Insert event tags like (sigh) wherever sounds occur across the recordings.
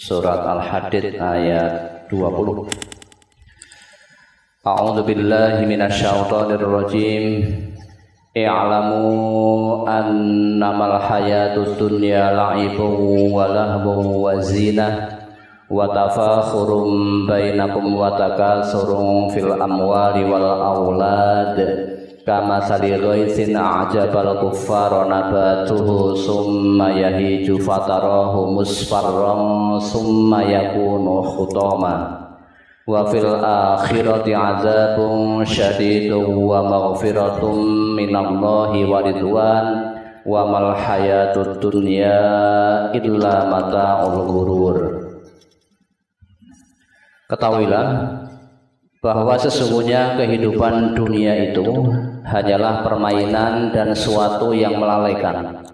surat Al-Hadid ayat 20 A'udzu billahi minasyaitonir rajim I'lamu annamal hayatud dunya la'ibun wa lahbun wa zinah wa tafakhurum bainakum wa takasurun fil amwali wal aulad kama sali ghaisin a'jabal kuffara nabatuhu summa yahiju fatarahu musfarram summa yakunu khutama. Wa fil akhirati azabun syadidun wa maghfiratun minallahi wa ridwan. Wa mal hayatud dunya illa mata'ul ghurur. Ketahuilah bahwa sesungguhnya kehidupan dunia itu hanyalah permainan dan suatu yang melalaikan,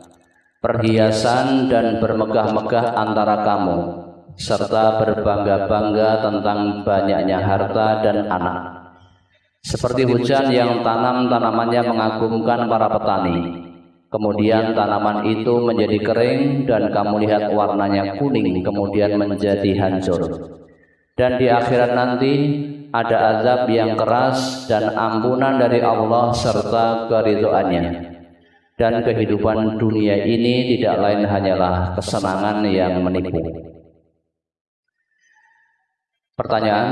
perhiasan dan bermegah-megah antara kamu, serta berbangga-bangga tentang banyaknya harta dan anak. Seperti hujan yang tanam tanamannya mengagumkan para petani. Kemudian tanaman itu menjadi kering dan kamu lihat warnanya kuning kemudian menjadi hancur. Dan di akhirat nanti ada azab yang keras dan ampunan dari Allah serta keridhoannya. Dan kehidupan dunia ini tidak lain hanyalah kesenangan yang menipu. Pertanyaan,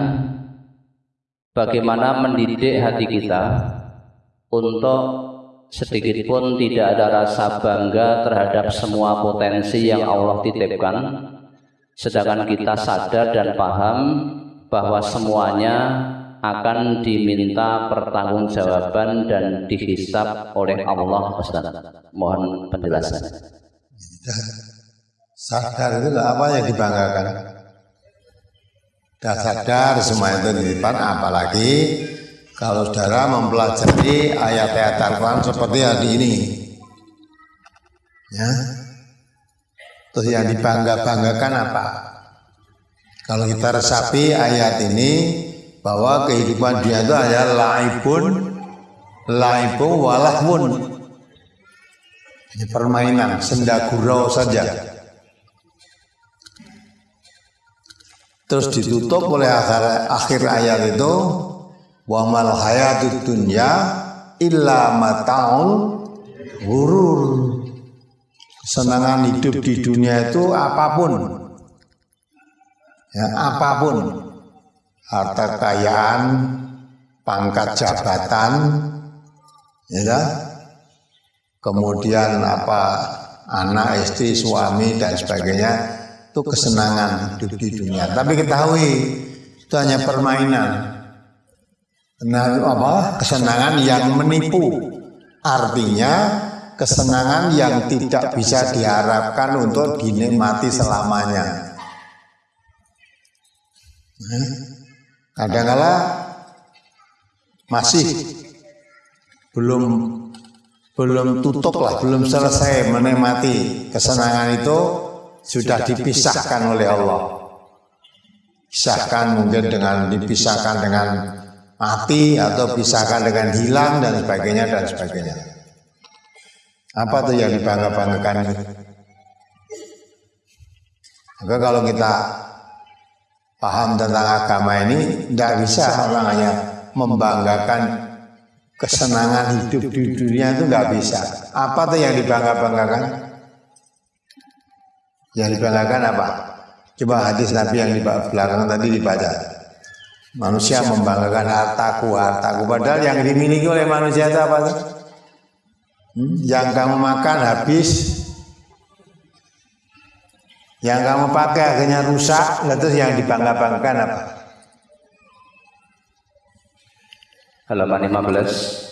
bagaimana mendidik hati kita untuk sedikit pun tidak ada rasa bangga terhadap semua potensi yang Allah titipkan, sedangkan kita sadar dan paham bahwa semuanya akan diminta pertanggungjawaban dan dihisap oleh Allah Ustaz. Mohon penjelasan. Sadar itu apa yang dibanggakan? Sudah sadar semua itu di depan, apalagi kalau saudara mempelajari ayat-ayat Al-Quran seperti hari ini. Ya. Terus yang dibangga-banggakan apa? Kalau kita resapi ayat ini bahwa kehidupan dia itu hanya laibun, laibun walahmun. Ini permainan, senda gurau saja. Terus ditutup oleh akhir, akhir ayat itu wa mal hayatud dunya illa mataul gurur. Kesenangan hidup di dunia itu apa pun. Ya, apa pun. Harta kekayaan pangkat jabatan ya kan? kemudian apa anak istri suami dan sebagainya itu kesenangan hidup di dunia. Tapi ketahui itu hanya permainan. Nah, apa? Kesenangan yang menipu. Artinya kesenangan yang tidak bisa diharapkan untuk dinikmati selamanya Kadang-kala masih belum belum tutup lah, belum selesai menikmati kesenangan itu sudah dipisahkan oleh Allah. Pisahkan mungkin dengan dipisahkan dengan mati atau pisahkan dengan hilang dan sebagainya dan sebagainya. Apa tuh yang dibangga-banggakan? Maka kalau kita paham tentang agama ini tidak bisa orang hanya membanggakan kesenangan hidup di dunia itu nggak bisa. Apa tuh yang dibangga-banggakan? Yang dibanggakan apa? Coba hadis Nabi yang di belakang tadi dibaca. Manusia membanggakan hartaku, hartaku. Padahal yang dimiliki oleh manusia itu apa? Hmm? Yang kamu makan habis, yang kamu pakai akhirnya rusak, terus yang dibangga-banggakan apa? Halaman 15.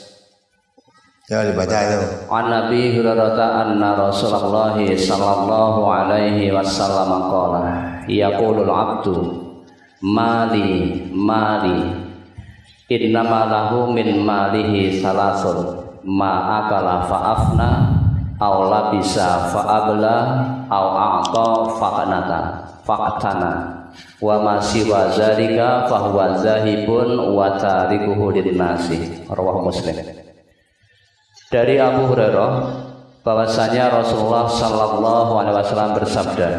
Ya dibaca itu. An Nabi Hurairah anna Rasulullah sallallahu alaihi wasallam qala yaqulul abdu mali mali innama lahu min malihi salasun ma akala fa'afna aw labisa fa'abla aw a'ta faqanata faqtana wa ma siwa zalika huwa zahibun wa tarikuhu linnasi rawahu muslim. Dari Abu Hurairah bahwasanya Rasulullah sallallahu alaihi wasallam bersabda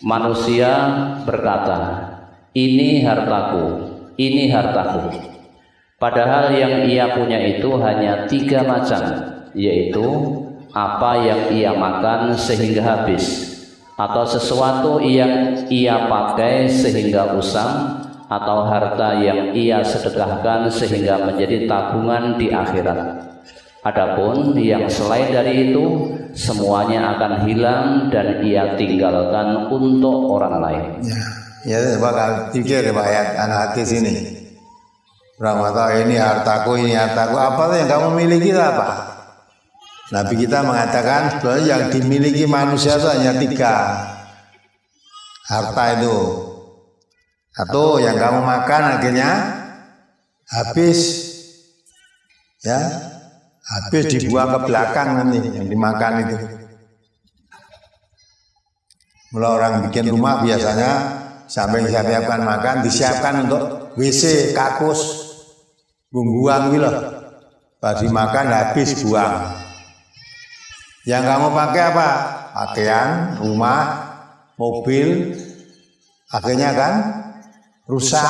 Manusia berkata, ini hartaku, ini hartaku. Padahal yang ia punya itu hanya tiga macam, yaitu apa yang ia makan sehingga habis, atau sesuatu yang ia pakai sehingga usang, atau harta yang ia sedekahkan sehingga menjadi tabungan di akhirat. Adapun yang selain dari itu semuanya akan hilang dan ia tinggalkan untuk orang lain. Ya, ya bakal pikir riwayat anak hati sini. Orang tahu ini hartaku, ini hartaku. Apa yang kamu miliki apa? Nabi kita mengatakan sebenarnya yang dimiliki manusia itu hanya tiga harta itu. Atau yang kamu makan akhirnya habis ya habis dibuang ke belakang nanti yang dimakan itu. Mulai orang bikin rumah biasanya sampai siapkan makan disiapkan untuk WC kakus buang gitu Pas dimakan habis buang. Yang kamu pakai apa? Pakaian, rumah, mobil, akhirnya kan rusak.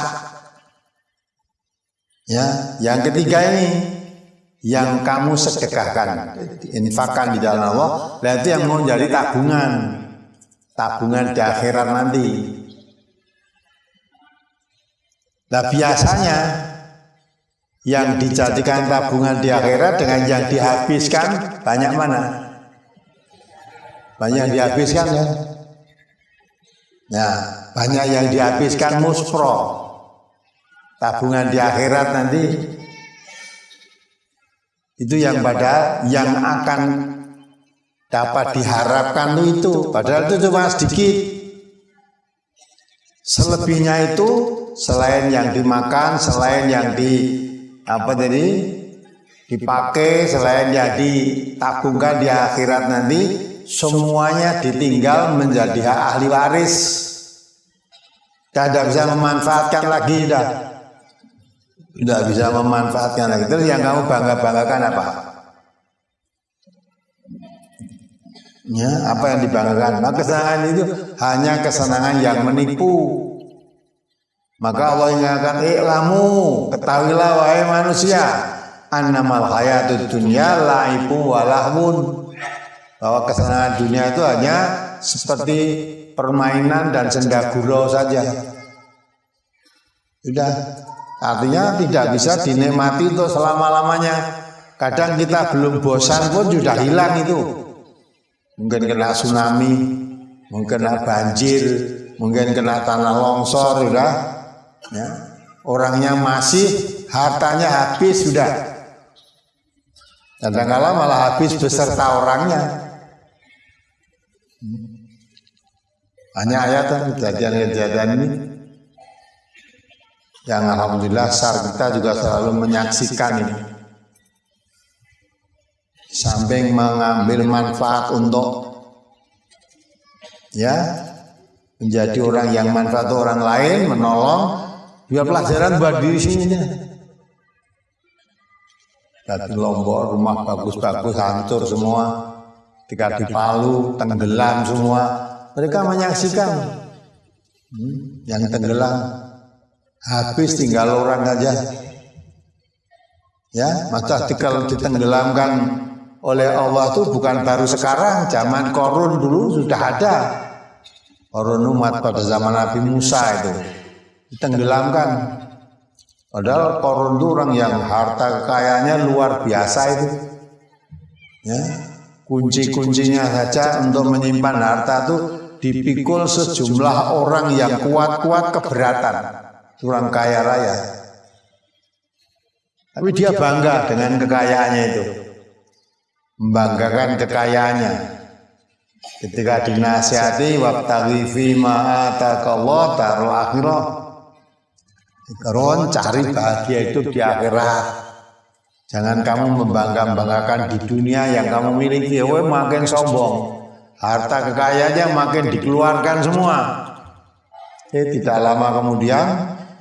Ya, yang ketiga ini yang kamu sedekahkan, infakkan di dalam Allah, dan itu yang mau jadi tabungan, tabungan di akhirat nanti. Nah biasanya yang dijadikan tabungan di akhirat dengan yang dihabiskan banyak mana? Banyak yang dihabiskan ya. Ya, banyak yang dihabiskan muspro. Tabungan di akhirat nanti. Itu yang pada yang akan dapat diharapkan itu. padahal itu cuma sedikit. Selebihnya itu selain yang dimakan selain yang di apa tadi dipakai selain yang ditabungkan di akhirat nanti semuanya ditinggal menjadi hak ahli waris tidak bisa memanfaatkan lagi dah tidak bisa memanfaatkan lagi. Terus yang kamu bangga-banggakan apa? Ya, apa yang dibanggakan? Nah, kesenangan itu hanya kesenangan yang menipu. Maka Allah ingatkan, "I'lamu, ketahuilah wahai manusia, annamal hayatud dunya laibu walahmun." Bahwa kesenangan dunia itu hanya seperti permainan dan senda gurau saja. Sudah, Artinya tidak bisa dinikmati untuk selama-lamanya. Kadang kita belum bosan pun sudah hilang itu. Mungkin kena tsunami, mungkin kena banjir, mungkin kena tanah longsor sudah. Ya. Orangnya masih, hartanya habis sudah. Kadang-kala malah habis beserta orangnya. Banyak ayat kejadian-kejadian ini yang alhamdulillah SAR kita juga selalu menyaksikan ini samping mengambil manfaat untuk ya menjadi orang yang manfaat orang lain menolong juga pelajaran buat diri sini. Tadi Lombok rumah bagus-bagus hancur semua. Ketika di Palu tenggelam semua. Mereka menyaksikan. hmm, yang tenggelam habis tinggal orang aja. Ya, maka kalau ditenggelamkan oleh Allah itu bukan baru sekarang, zaman korun dulu sudah ada. Korun umat pada zaman Nabi Musa itu ditenggelamkan. Padahal korun itu orang yang harta kekayaannya luar biasa itu. Ya, kunci-kuncinya saja untuk menyimpan harta itu dipikul sejumlah orang yang kuat-kuat keberatan orang kaya raya. Tapi dia bangga dengan kekayaannya itu. Membanggakan kekayaannya. Ketika dinasihati wabtaghi fi ma Allah darul akhirah. Ron cari bahagia itu di akhirat. Jangan kamu membangga-banggakan di dunia yang kamu miliki, ya makin sombong. Harta kekayaannya makin dikeluarkan semua. Eh, tidak lama kemudian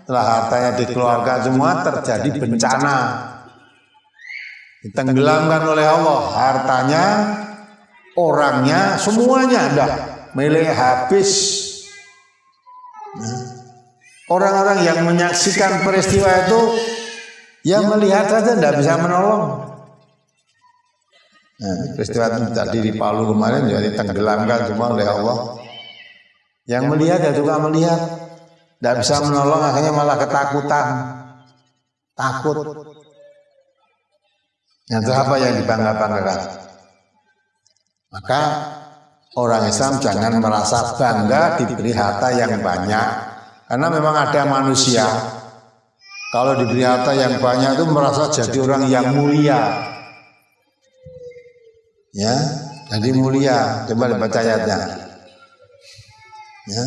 setelah hartanya dikeluarkan semua terjadi bencana ditenggelamkan oleh Allah hartanya orangnya semuanya dah milik habis Orang-orang yang menyaksikan peristiwa itu yang melihat saja tidak bisa menolong. Nah, peristiwa itu tadi di Palu kemarin jadi tenggelamkan semua oleh Allah. Yang melihat ya juga melihat, tidak bisa menolong akhirnya malah ketakutan, takut. Yang apa yang dibangga-banggakan? Maka orang Islam jangan merasa bangga diberi harta yang banyak, karena memang ada manusia. kalau diberi harta yang banyak itu merasa jadi orang yang mulia, ya jadi mulia. coba dibaca ayatnya. ya.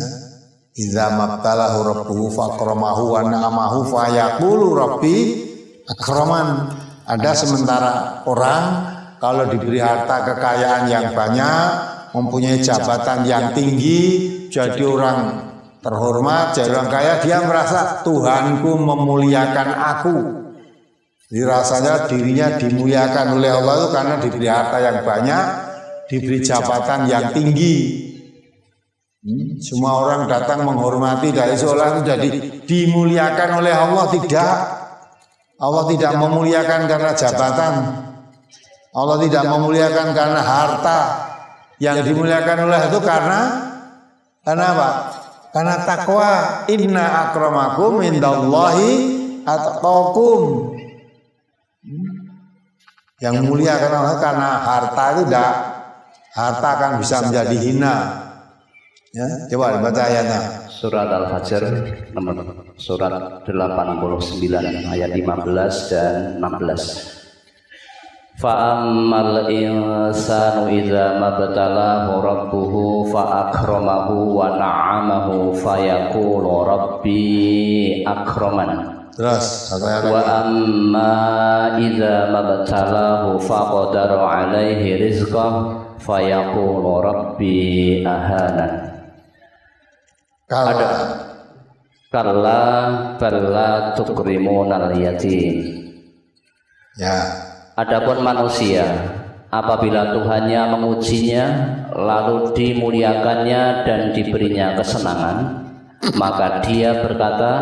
Idza mabtalahu rabbuhu fakramahu wa na'amahu fa yaqulu rabbi akraman. Ada sementara. orang kalau diberi harta kekayaan yang banyak mempunyai jabatan yang tinggi jadi orang terhormat jadi orang kaya dia merasa Tuhanku memuliakan aku jadi rasanya dirinya dimuliakan oleh Allah itu karena diberi harta yang banyak, diberi jabatan yang tinggi. Hmm, semua orang datang menghormati dari seolah itu jadi dimuliakan oleh Allah tidak. Allah tidak memuliakan karena jabatan. Allah tidak memuliakan karena harta. Yang dimuliakan oleh itu karena karena apa? Karena takwa. Inna akramakum indallahi atqakum. Yang mulia karena karena harta itu tidak harta akan bisa menjadi hina. Ya, coba baca ayatnya. Surat Al-Fajr nomor surat 89 ayat 15 dan 16. Fa'ammal insanu idza mabtalahu rabbuhu fa'akramahu wa na'amahu fayaqulu rabbi akraman. Terus Wa amma idza mabtalahu faqadara alaihi rizqah fayaqulu rabbi ahana. Kala kalla balla tukrimunal yatim. Ya. Adapun manusia apabila Tuhannya mengujinya lalu dimuliakannya dan diberinya kesenangan maka dia berkata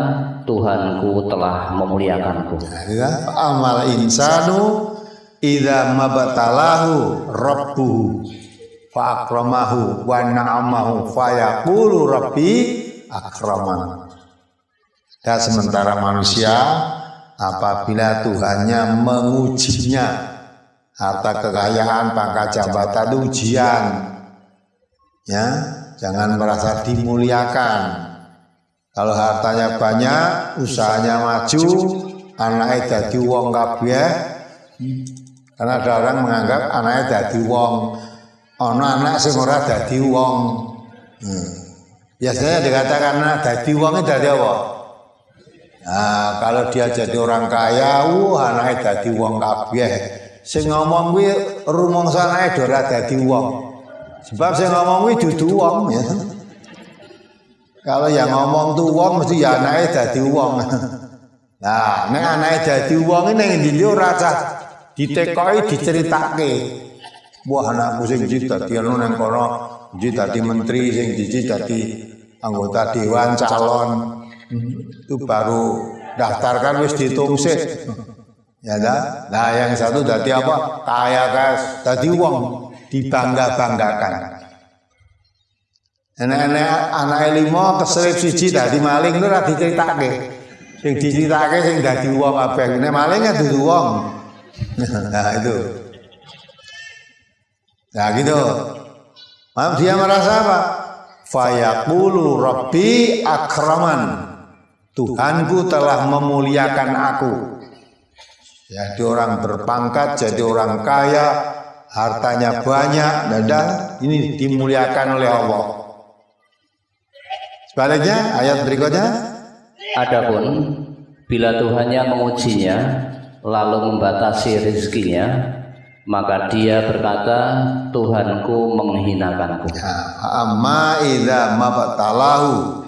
Tuhanku telah memuliakanku. Nah, amal insanu idza mabtalahu rabbuhu fa akramahu wa na'amahu fa rabbi akraman. Dan sementara manusia apabila Tuhannya mengujinya harta kekayaan pangkat jabatan ujian ya jangan merasa dimuliakan kalau hartanya banyak, usahanya maju, anaknya jadi wong kabeh. Karena ada orang menganggap anaknya jadi wong. Ono anak sing ora dadi wong. Hmm. Biasanya dikatakan anak dadi wong itu dari apa? Nah, kalau dia jadi orang kaya, uh, anaknya dadi wong kabeh. Sing ngomong kuwi rumangsa anake ora dadi wong. Sebab sing ngomong kuwi dudu wong ya. Kalau yang ngomong tuh wong mesti ya anaknya dadi wong. (laughs) Nah, nek anaknya dadi wong yang dili ora cah ditekoi diceritake. Wah anakku sing iki dadi anu nang kono, iki dadi menteri sing iki dadi anggota dewan calon. Itu baru daftarkan wis ditungsik. Ya dah. Nah, yang satu dadi apa? Kaya kas, dadi wong dibangga-banggakan. Enek-enek anake lima keselip siji dadi maling itu ora diceritake. Sing diceritake sing dadi wong kabeh. Nek maling kan dudu wong. (laughs) Nah itu. Nah gitu. Maaf dia merasa apa? Fayaqulu Rabbi akraman. Tuhanku telah memuliakan aku. Jadi orang berpangkat, jadi orang kaya, hartanya banyak, dan ini dimuliakan oleh Allah. Sebaliknya ayat berikutnya Adapun bila Tuhannya mengujinya lalu membatasi rizkinya maka dia berkata Tuhanku menghinakanku. Ya, amma idza mabtalahu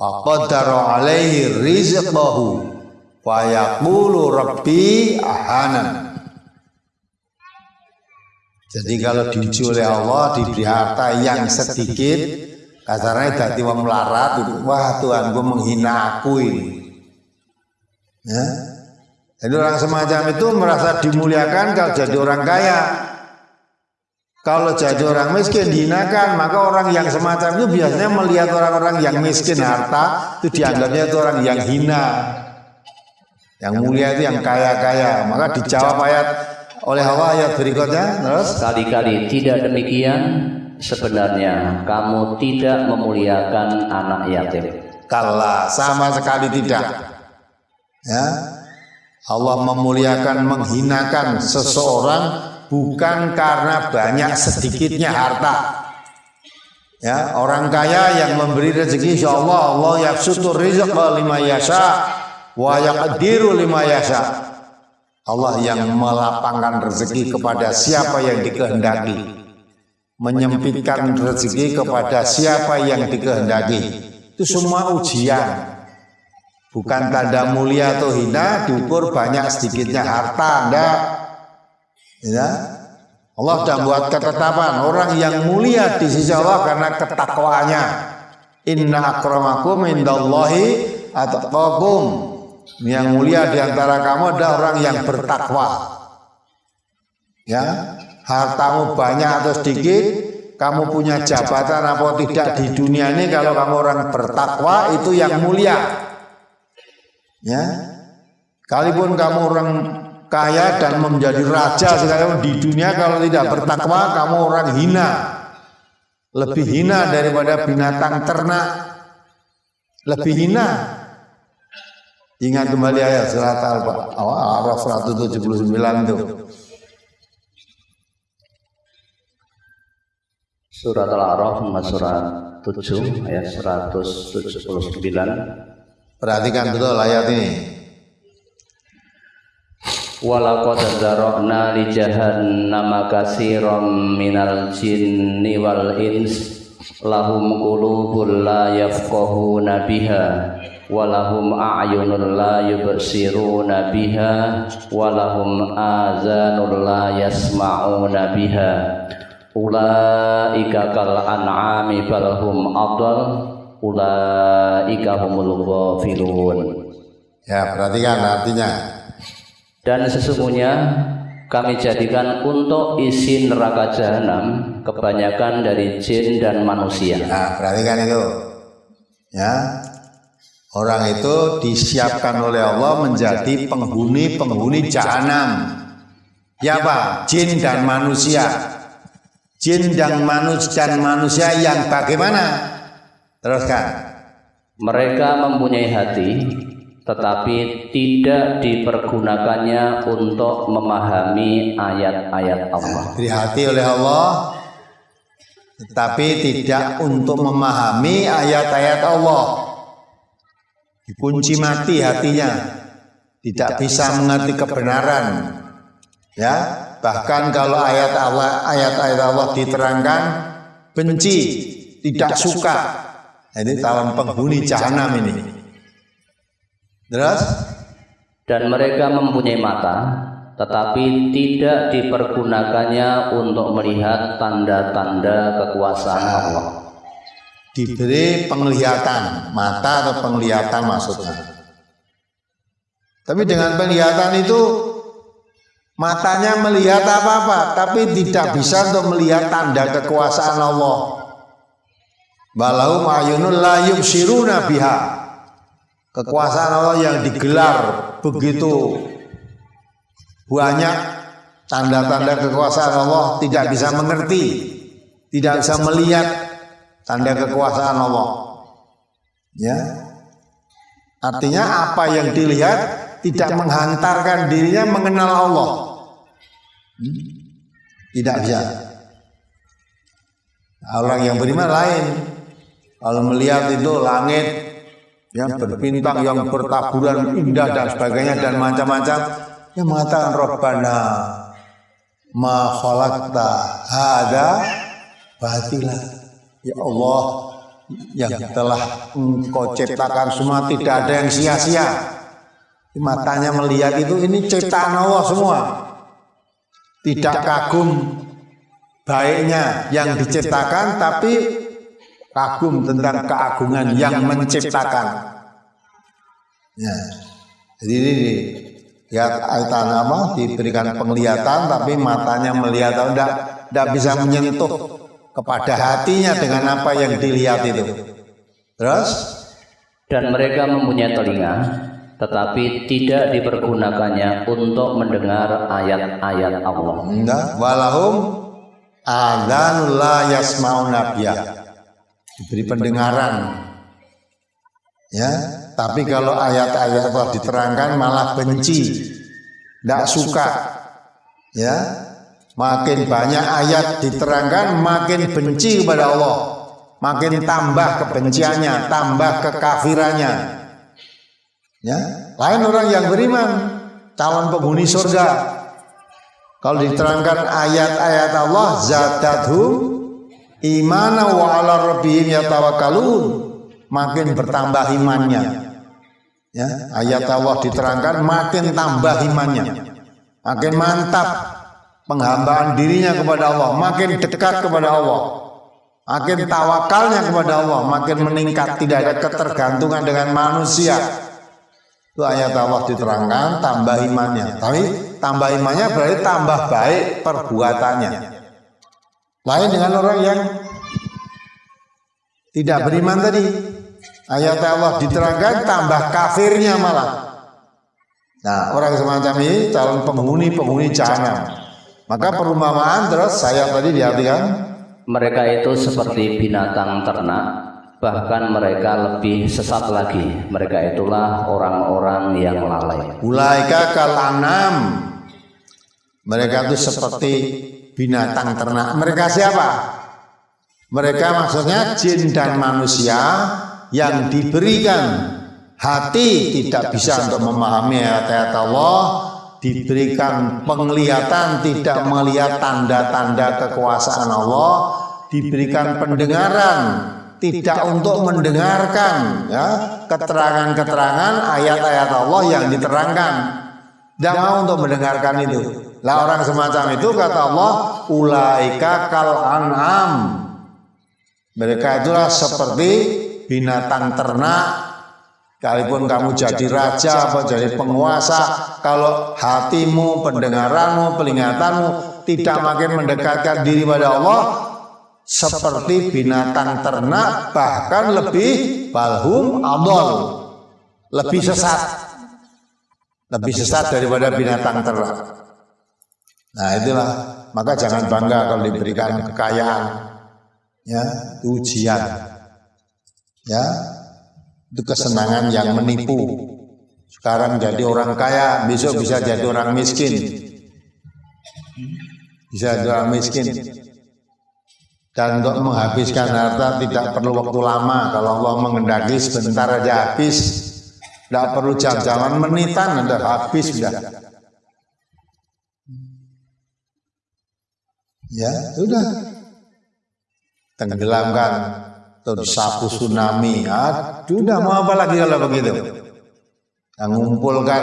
faqadara alaihi rizqahu fa yaqulu rabbi ahanan. Jadi kalau diuji oleh Allah diberi harta yang sedikit Kasarnya dadi wong melarat wah Tuhan gue menghina aku ini. Ya. Jadi orang semacam itu merasa dimuliakan kalau jadi orang kaya. Kalau jadi orang miskin dihinakan, maka orang yang semacam itu biasanya melihat orang-orang yang miskin harta itu dianggapnya itu orang yang hina. Yang mulia itu yang kaya-kaya. Maka dijawab ayat oleh Allah ayat berikutnya. terus? Sekali-kali tidak demikian sebenarnya kamu tidak memuliakan anak yatim. Kala sama sekali tidak. Ya. Allah memuliakan menghinakan seseorang bukan karena banyak sedikitnya harta. Ya orang kaya yang memberi rezeki insya Allah Allah yafsutur rizqa lima yasha wa yaqdiru lima yasha. Allah yang melapangkan rezeki kepada siapa yang dikehendaki. Menyempitkan rezeki kepada siapa yang dikehendaki. Itu semua ujian. Bukan tanda mulia atau hina diukur banyak sedikitnya harta enggak ya. Allah sudah buat ketetapan. orang yang mulia di sisi Allah karena ketakwaannya. inna akramakum indallahi atqakum. Yang mulia di antara kamu adalah orang yang bertakwa. Ya, hartamu banyak atau sedikit, kamu punya jabatan apa tidak di dunia ini kalau kamu orang bertakwa itu yang mulia. Ya. Kalaupun kamu orang kaya dan menjadi raja sekarang di dunia kalau tidak bertakwa kamu orang hina. Lebih hina daripada binatang ternak. Lebih hina Ingat kembali ayat surat Al-Araf 179 itu. Surat Al-Araf surat 7 ayat 179. Perhatikan betul ayat ini. Walaqad zarokna li jahannama katsiran minal jinni wal ins. Lahum qulubun la yafqahuna biha walahum a'yunun la yubsiruna biha walahum azanun la yasma'una biha. Ulaika kal an'ami bal hum adall ulaika humul ghafilun. Ya perhatikan artinya dan sesungguhnya kami jadikan untuk isi neraka jahanam kebanyakan dari jin dan manusia. Nah, perhatikan itu. Ya, Orang itu disiapkan oleh Allah menjadi penghuni-penghuni jahanam. Ya apa? Jin dan manusia. Jin dan manusia dan manusia yang bagaimana? Teruskan. Mereka mempunyai hati, tetapi tidak dipergunakannya untuk memahami ayat-ayat Allah. Diberi hati oleh Allah, tetapi tidak untuk memahami ayat-ayat Allah. Dikunci mati hatinya tidak bisa mengerti kebenaran. Ya bahkan kalau ayat Allah ayat-ayat Allah diterangkan benci tidak suka. Ini calon penghuni jahanam ini terus? Dan mereka mempunyai mata tetapi tidak dipergunakannya untuk melihat tanda-tanda kekuasaan Allah. Diberi penglihatan mata atau penglihatan maksudnya. Tapi dengan penglihatan itu matanya melihat apa-apa tapi tidak bisa untuk melihat tanda kekuasaan Allah. Balau ayunul la yubsiruna biha kekuasaan Allah yang digelar begitu banyak tanda-tanda kekuasaan Allah tidak bisa mengerti tidak bisa melihat tanda kekuasaan Allah. Ya. Artinya apa yang dilihat tidak menghantarkan dirinya mengenal Allah. Hmm? Tidak bisa. Orang yang beriman lain. Kalau melihat itu langit yang berbintang yang bertaburan indah dan sebagainya dan macam-macam yang mengatakan Rabbana ma khalaqta hada batila Ya Allah yang telah engkau ciptakan semua tidak ada yang sia-sia. Matanya melihat itu ini ciptaan Allah semua. Tidak kagum baiknya yang diciptakan tapi kagum tentang keagungan yang menciptakan. Ya. Jadi ini ya aitan apa diberikan penglihatan tapi matanya melihat atau tidak tidak bisa menyentuh kepada hatinya dengan apa yang dilihat itu. Terus dan mereka mempunyai telinga tetapi tidak dipergunakannya untuk mendengar ayat-ayat Allah. Enggak, walahum adzan la yasmauna Diberi pendengaran. Ya, tapi kalau ayat-ayat Allah diterangkan malah benci. Tidak suka. Ya. Makin banyak ayat diterangkan makin benci kepada Allah. Makin tambah kebenciannya, tambah kekafirannya. Ya, lain orang yang beriman, calon penghuni surga. Kalau diterangkan ayat-ayat Allah, zatadhu imana wa ala rabbihim yatawakkalun, makin bertambah imannya. Ya, ayat Allah diterangkan makin tambah imannya. Makin mantap penghambaan dirinya kepada Allah, makin dekat kepada Allah. Makin tawakalnya kepada Allah, makin meningkat, tidak ada ketergantungan dengan manusia itu ayat Allah diterangkan tambah imannya. Tapi tambah imannya berarti tambah baik perbuatannya. Lain dengan orang yang tidak beriman tadi. Ayat Allah diterangkan tambah kafirnya malah. Nah, orang semacam ini calon penghuni-penghuni jahanam. Maka perumpamaan terus saya tadi diartikan mereka itu seperti binatang ternak bahkan mereka lebih sesat lagi mereka itulah orang-orang yang lalai ulaika kalanam mereka itu seperti binatang ternak. mereka siapa? mereka maksudnya jin dan manusia yang diberikan hati tidak bisa untuk memahami ayat-ayat Allah. Diberikan penglihatan tidak melihat tanda-tanda kekuasaan Allah. Diberikan pendengaran tidak untuk mendengarkan ya. keterangan-keterangan ayat-ayat Allah yang diterangkan. Mau untuk mendengarkan itu. Lah orang semacam itu kata Allah, ulaika kal an'am. Mereka itulah seperti binatang ternak. Kalaupun kamu jadi raja atau jadi penguasa, kalau hatimu, pendengaranmu, pelingatanmu tidak makin mendekatkan diri pada Allah, seperti binatang ternak bahkan lebih balhum adol lebih sesat lebih sesat daripada binatang ternak. Nah itulah. maka jangan bangga kalau diberikan kekayaan ya ujian. ya. Itu kesenangan yang menipu. Sekarang jadi orang kaya besok bisa jadi orang miskin. Bisa jadi orang miskin. Dan untuk menghabiskan harta tidak perlu waktu lama. Kalau Allah mengendaki sebentar aja habis tidak perlu jam-jaman menitan udah habis sudah ya sudah tenggelamkan atau sapu tsunami. Aduh udah mau apa lagi kalau begitu. Yang mengumpulkan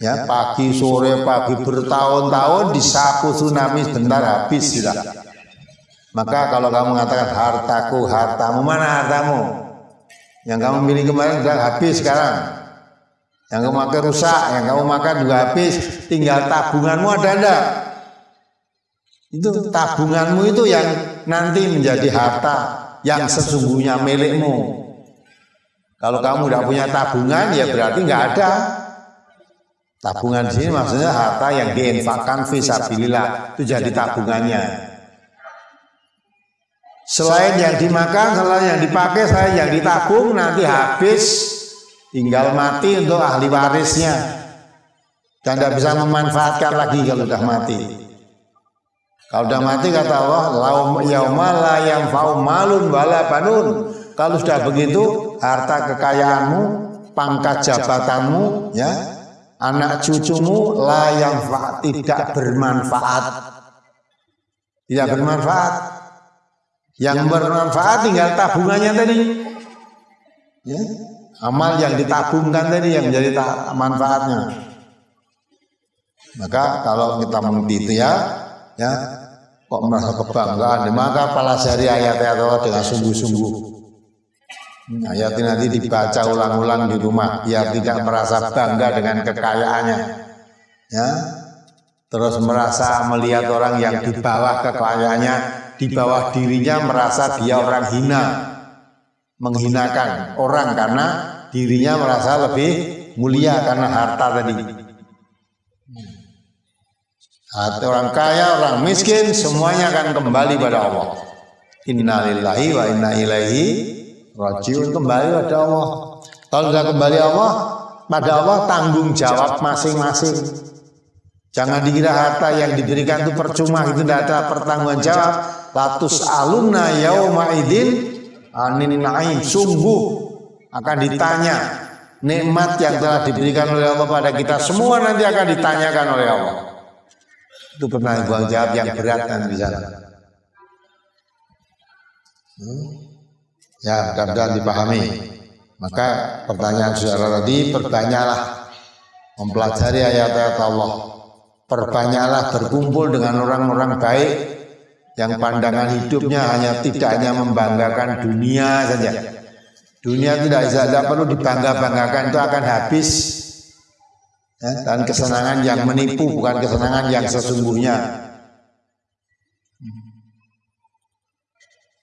ya pagi sore pagi bertahun-tahun disapu tsunami sebentar habis sudah. Maka kalau kamu mengatakan hartaku, hartamu, mana hartamu? Yang kamu milih kemarin sudah habis sekarang. Yang kamu makan rusak, yang kamu makan juga habis. Tinggal tabunganmu ada enggak? Itu tabunganmu itu yang nanti menjadi harta yang sesungguhnya milikmu. Kalau kamu tidak punya tabungan ya berarti nggak ada. Tabungan di sini maksudnya harta yang diinfakkan visabilillah itu jadi tabungannya. Selain yang dimakan, selain yang dipakai, selain yang ditabung, nanti habis, tinggal mati untuk ahli warisnya. Dan tidak bisa memanfaatkan lagi kalau sudah mati. Kalau sudah mati kata Allah, laum yauma la yang malun wala banun. Kalau sudah begitu, harta kekayaanmu, pangkat jabatanmu, ya, anak cucumu la yang tidak bermanfaat. Tidak bermanfaat yang bermanfaat tinggal tabungannya tadi. Ya, amal yang ditabungkan tadi yang menjadi manfaatnya. Maka kalau kita mengerti itu ya, ya kok merasa kebanggaan? Maka pelajari ayat-ayat Allah dengan sungguh-sungguh. Ayat ini nanti dibaca ulang-ulang di rumah biar tidak merasa bangga dengan kekayaannya. Ya. Terus merasa melihat orang yang di bawah kekayaannya di bawah dirinya merasa dia orang hina menghinakan orang karena dirinya merasa lebih mulia karena harta tadi atau orang kaya, orang miskin, semuanya akan kembali pada Allah. Innalillahi wa inna ilaihi rajiun kembali pada Allah. Kalau sudah kembali Allah, pada Allah tanggung jawab masing-masing. Jangan dikira harta yang diberikan itu percuma, itu tidak ada pertanggungan jawab. Latus aluna yauma idin anin naim. Sungguh akan ditanya nikmat yang telah diberikan oleh Allah pada kita semua nanti akan ditanyakan oleh Allah. Itu penanggung jawab yang berat kan di sana. Hmm? Ya, mudah-mudahan dipahami. Maka pertanyaan saudara tadi, perbanyaklah mempelajari ayat-ayat Allah. Perbanyaklah berkumpul dengan orang-orang baik yang pandangan hidupnya hanya tidak hanya membanggakan dunia saja. Dunia tidak tidak perlu dibangga-banggakan itu akan habis ya, dan kesenangan yang menipu bukan kesenangan yang sesungguhnya